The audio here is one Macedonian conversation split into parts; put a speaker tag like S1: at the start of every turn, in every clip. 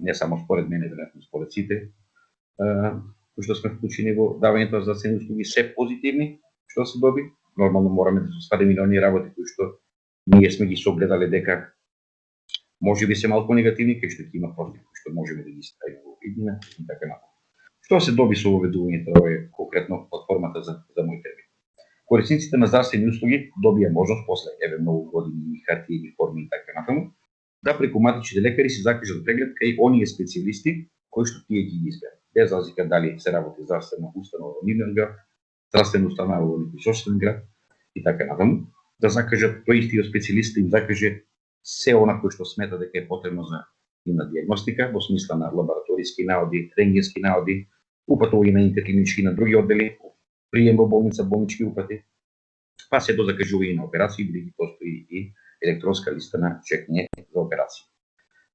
S1: не само според мене, веројатно според сите, кои што сме вклучени во давањето на здравствени услуги, се позитивни, што се доби. Нормално мораме да се свадиме на оние работи кои што ние сме ги согледале дека може би се малку негативни, кај што ќе има против, кои што можеме да ги ставиме во иднина и така натаму. Што се доби со воведувањето на е конкретно платформата за, за мој термин. Корисниците на здравствени услуги добија можност после еве многу години и хартиени форми и така преку матичните лекари се закажат преглед кај оние специјалисти кои што тие ги изберат. Без разлика дали се работи здравствена установа во нивен град, здравствена установа во некој град и така натаму, да закажат тој истиот специјалист им закаже се она кој што смета дека е потребно за нивна диагностика во смисла на лабораториски наоди, рентгенски наоди, упатување на интерклинички на други оддели, прием во болница, болнички упати, па се до закажување на операции, бидејќи постои и електронска листа на чекање операција.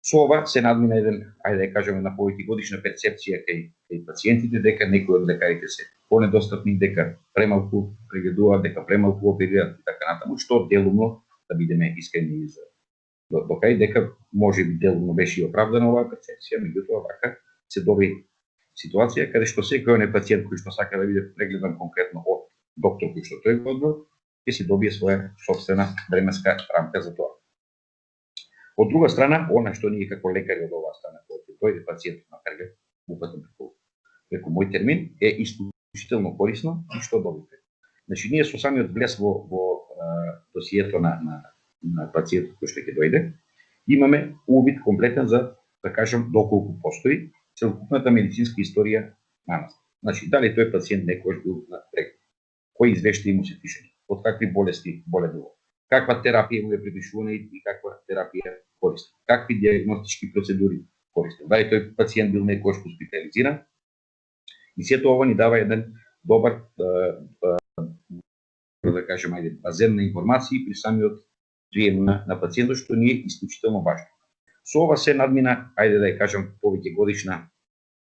S1: Со ова се надмина еден, ајде да кажеме, на повеќе годишна перцепција кај, кај пациентите дека некои од лекарите се понедостапни, дека премалку прегледуваат, дека премалку оперираат и така натаму, што делумно, да бидеме искрени за до, до кај дека може би делумно беше и оправдана оваа перцепција, меѓутоа вака се доби ситуација каде што секој не пациент кој што сака да биде прегледан конкретно од доктор кој што тој го одбор, ќе си добие своја собствена временска рамка за тоа. Од друга страна, она што ние како лекари од оваа страна, кој ќе дојде пациентот на преглед, упатен преку, преку мој термин, е исклучително корисно и што добите. Значи, ние со самиот влез во, во а, досието на, на, на пациентот кој што ќе дојде, имаме увид комплетен за, да кажем, доколку постои целокупната медицинска историја на нас. Значи, дали тој пациент некој бил на преглед, кои извештаи му се пишани, од какви болести боледува, каква терапија му е припишувана и каква терапија користи, какви диагностички процедури користи, дали тој пациент бил некојаш хоспитализиран. И сето ова ни дава еден добар, да кажем, ајде, базен на информации при самиот прием на, на пациентот, што ни е исклучително важно. Со ова се надмина, ајде да ја кажам, повеќе годишна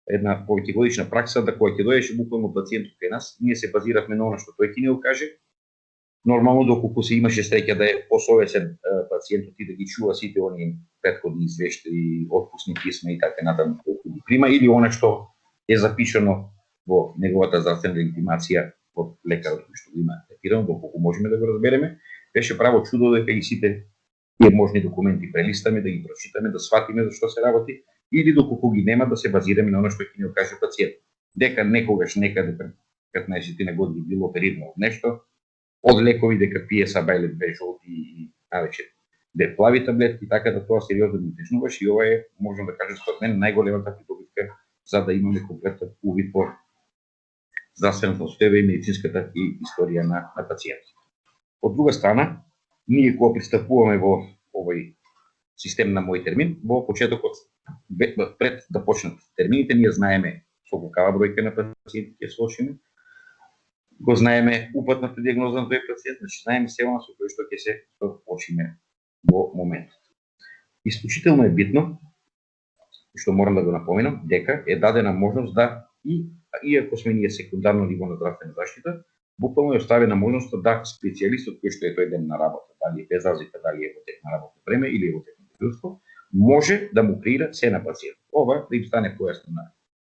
S1: една повеќе годишна пракса да кога ќе дојдеше буквално пациентот кај нас, ние се базиравме на она што тој ќе ни го каже. Нормално доколку се имаше среќа да е посовесен пациентот и да ги чува сите они претходни извештаи, отпусни писма и така натаму колку ги прима или она што е запишано во неговата здравствена легитимација од лекарот кој што го има третирано, доколку можеме да го разбереме, беше право чудо дека и сите тие можни документи прелистаме, да ги прочитаме, да сватиме за што се работи, или доколку ги нема да се базираме на оно што ќе ни каже пациент. Дека некогаш некаде пред 15 на години било оперирано од нешто, од лекови дека пие сабајле две жолти и навечер де плави таблетки, така да тоа сериозно ми тежнуваш и ова е, можам да кажам според мен, најголемата придобивка за да имаме комплетен увид по здравствената состојба и медицинската и историја на, на пациентот. Од друга страна, ние кога пристапуваме во овој систем на мој термин, во почетокот пред да почнат термините, ние знаеме со колкава бројка на пациенти ќе слошиме, го знаеме упатната диагноза на тој пациент, значи знаеме се она со кој што ќе се почиме во моментот. Исклучително е битно, што морам да го напоменам, дека е дадена можност да и иако сме ние секундарно ниво на здравствена заштита, буквално е оставена можноста да специјалистот кој што е тој ден на работа, дали е без разлика дали е во тек на работно време или е во тек на дежурство, може да му креира се на пациент. Ова да им стане појасно на,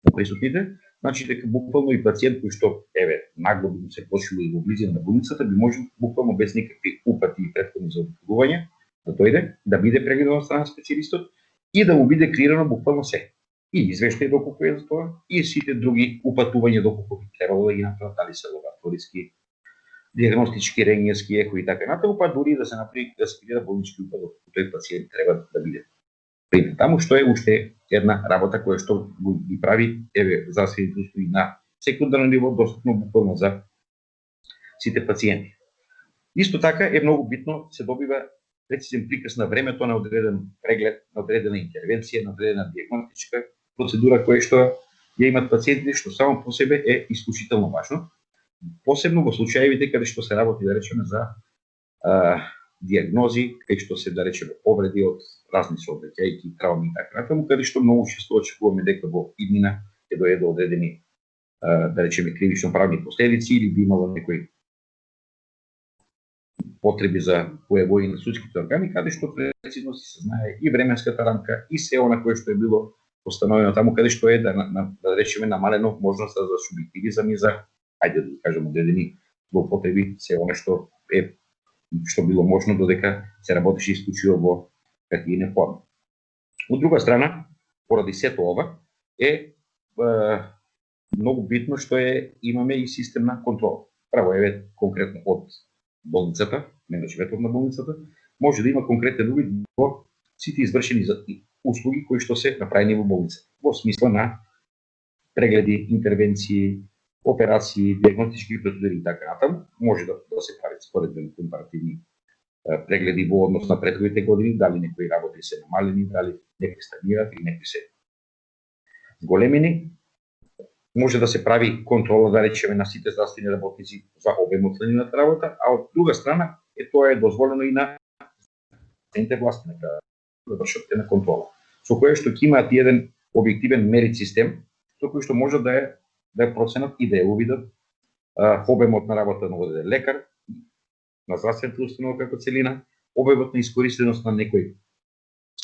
S1: на присутните, значи дека буквално и пациент кој што еве нагло би се почува и во близина на болницата би можел буквално без никакви упати и претходни заобиколувања да дојде, да биде прегледан од страна специјалистот и да му биде клирано буквално се. И извештај доколку е за тоа, и сите други упатувања доколку би требало да ги направат, дали се лабораториски, диагностички, рентгенски, еко и така натаму, па дури да се направи да се креира болнички упат доколку тој пациент треба да биде примет таму, што е уште една работа која што ги прави еве за услуги на секундарно ниво достапно буквално за сите пациенти. Исто така е многу битно се добива прецизен приказ на времето на одреден преглед, на одредена интервенција, на одредена диагностичка процедура која што ја имат пациентите, што само по себе е исклучително важно. Посебно во случаевите каде што се работи, да речеме, за а, диагнози, кај што се, да речеме, повреди од разни сообраќајки, травми и така натаму, каде што многу често очекуваме дека во иднина ќе дојде до одредени, да речеме, кривично правни последици или би имало некои потреби за појавување на судските органи, каде што прецизно се знае и временската рамка и се она кое што е било постановено таму каде што е да, на, да речеме намалено можноста за субјективизам и за ајде да кажем одредени злоупотреби се она што е што било можно додека се работеше исклучиво во хартиена форма. Од друга страна, поради сето ова е, е многу битно што е имаме и систем на контрола. Право еве конкретно од болницата, менеджментот значи на болницата, може да има конкретен увид во сите извршени услуги кои што се направени во болница. Во смисла на прегледи, интервенции, операции, диагностички процедури и така натаму, може да, да се прави споредбени компаративни прегледи во однос на претходните години, дали некои работи се намалени, дали некои стагнираат или некои се големини. Може да се прави контрола, да речеме, на сите здравствени работници за обемот на нивната работа, а од друга страна е тоа е дозволено и на цените власти на да вршат на контрола. Со кое што ќе имаат еден објективен мерит систем, со кој што може да е да е проценат и да е увидат обемот на работа на одреден лекар, на здравствената установа како целина, обемот на искористеност на некој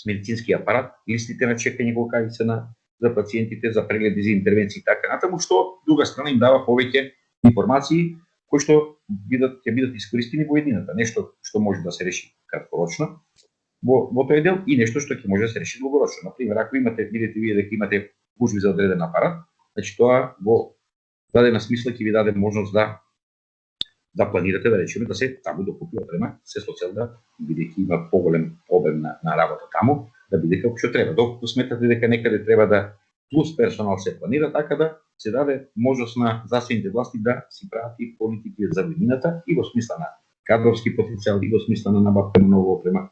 S1: медицински апарат, листите на чекање кога се на за пациентите, за прегледи, за интервенции и така натаму, што друга страна им дава повеќе информации кои што бидат ќе бидат искористени во едината, нешто што може да се реши краткорочно во во тој дел и нешто што ќе може да се реши долгорочно. На пример, ако имате видите вие дека имате гужви за одреден апарат, значи тоа во дадена смисла ќе ви даде можност да да планирате да речеме да се таму докупи опрема, се со цел да бидејќи има поголем обем на, на работа таму, да биде како што треба. Доколку сметате дека некаде треба да плюс персонал се планира, така да се даде можност на здравствените власти да си прават и политики за годината и во смисла на кадровски потенцијал, и во смисла на набавка на ново опрема,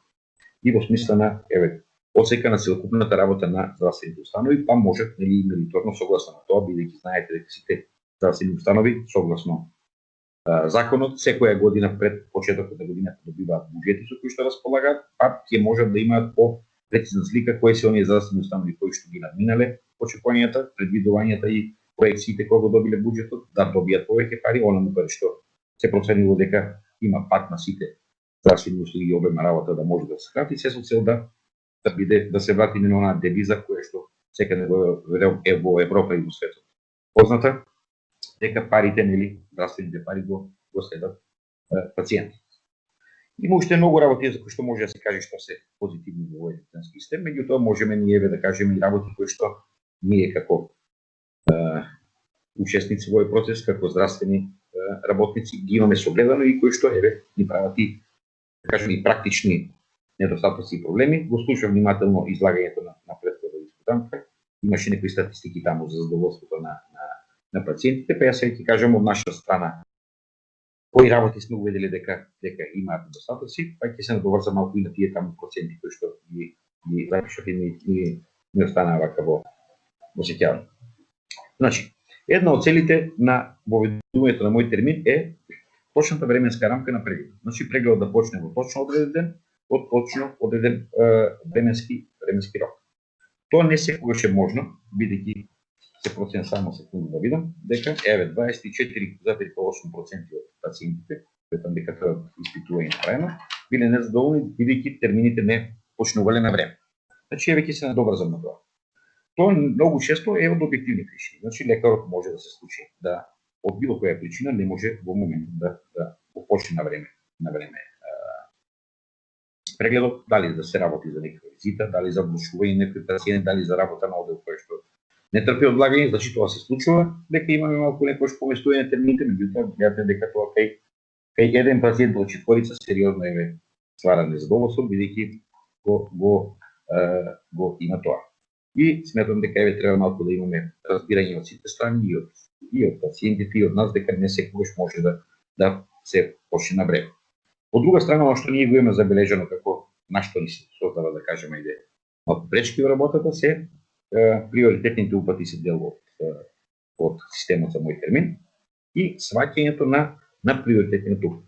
S1: и во смисла на еве осека на целокупната работа на здравствените установи, па може нели мериторно согласно на тоа, бидејќи знаете дека сите здравствени установи согласно законот секоја година пред почетокот на годината добиваат буџети со кои што располагаат, па ќе можат да имаат по прецизна слика кои се оние здравствени установи кои што ги надминале очекувањата, предвидувањата и проекциите кои го добиле буџетот, да добијат повеќе пари, онаму каде што се проценило дека има пат на сите здравствени услуги и обема работа да може да се крати, се со цел да да биде да се врати на онаа девиза која што секаде во, во Европа и во светот. Позната дека парите нели здравствените пари го го следат пациентите. Има уште многу работи за кои што може да се каже што се позитивни во овој електронски систем, меѓутоа можеме ние да кажеме и работи кои што ние како е, учесници во овој процес, како здравствени е, работници ги имаме согледано и кои што еве ни прават и да кажеме и практични недостатоци и проблеми. Го слушав внимателно излагањето на, на претходната дискутантка. Имаше некои статистики таму за задоволството на, на, на пациентите, па јас ќе кажам од наша страна кои работи сме увидели дека дека имаат недостатоци, па ќе се надоврзам малку и на тие таму проценти кои што ги ги запишав и ни, ни остана вака во во сеќавање. Значи, една од целите на воведувањето на мој термин е точната временска рамка на преглед. Значи прегледот да почне во точно одреден ден, од точно одреден е, временски временски рок. Тоа не секогаш е можно, бидејќи се процент само секунда да видам, дека еве 24,8% од пациентите, сметам дека тоа испитување направено, биле незадоволни бидејќи термините не почнувале на време. Значи еве ќе се надобрзам на тоа. Тоа многу често е од објективни причини. Значи лекарот може да се случи да од било која причина не може во моментот да да почне на време, на време прегледот, дали да се работи за некоја визита, дали за влушување некој пациент, дали за работа на одел кој што не трпи одлагање, значи тоа се случува, дека имаме малку некој поместување на термините, меѓутоа гледате дека тоа кај кај еден пациент од четворица сериозно е ствара незадоволство бидејќи го го е, го има тоа. И сметам дека еве треба малку да имаме разбирање од сите страни и од и од пациентите и од нас дека не секогаш може да да се почне на време. Од друга страна, оно што ние го имаме забележано како нашто ни се создава да кажеме иде малку пречки во работата се приоритетните упати се дел од, од системот за мој термин и сваќањето на, на приоритетните упати.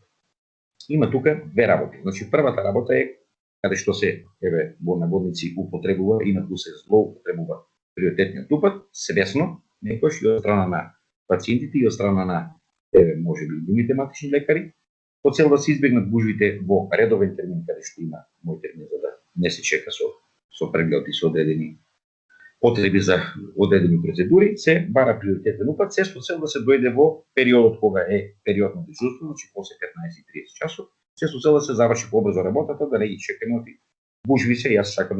S1: Има тука две работи. Значи, првата работа е каде што се, еве, во наводници употребува и на се злоупотребува приоритетниот упат, свесно, некош и од страна на пациентите и од страна на, еве, може би, другите матични лекари, по цел да се избегнат гужвите во редовен термин, каде што има мој термин, за да не се чека со, со преглед и со одредени потреби за одредени процедури, се бара приоритетен упат, се со цел да се дојде во периодот кога е период на дежурство, значи после 15:30 часот, се со цел да се заврши побрзо работата, да не ги чекаме оти. Бужви се, јас сакам да